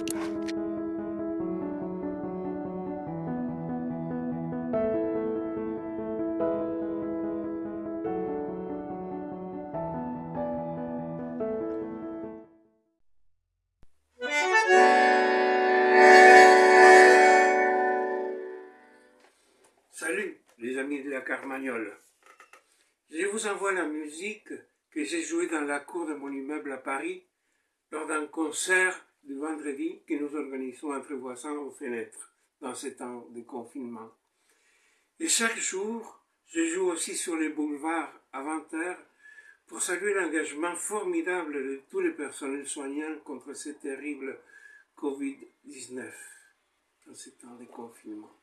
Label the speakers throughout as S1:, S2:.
S1: Salut les amis de la Carmagnole. Je vous envoie la musique que j'ai jouée dans la cour de mon immeuble à Paris lors d'un concert du vendredi que nous organisons entre voisins aux fenêtres dans ces temps de confinement. Et chaque jour, je joue aussi sur les boulevards à 20h pour saluer l'engagement formidable de tous les personnels soignants contre ce terrible Covid-19 dans ces temps de confinement.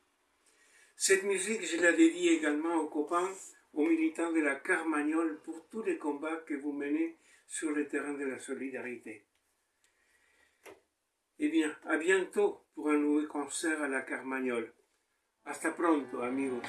S1: Cette musique, je la dédie également aux copains, aux militants de la Carmagnole pour tous les combats que vous menez sur le terrain de la solidarité. Eh bien, à bientôt pour un nouveau concert à la Carmagnole. Hasta pronto, amigos.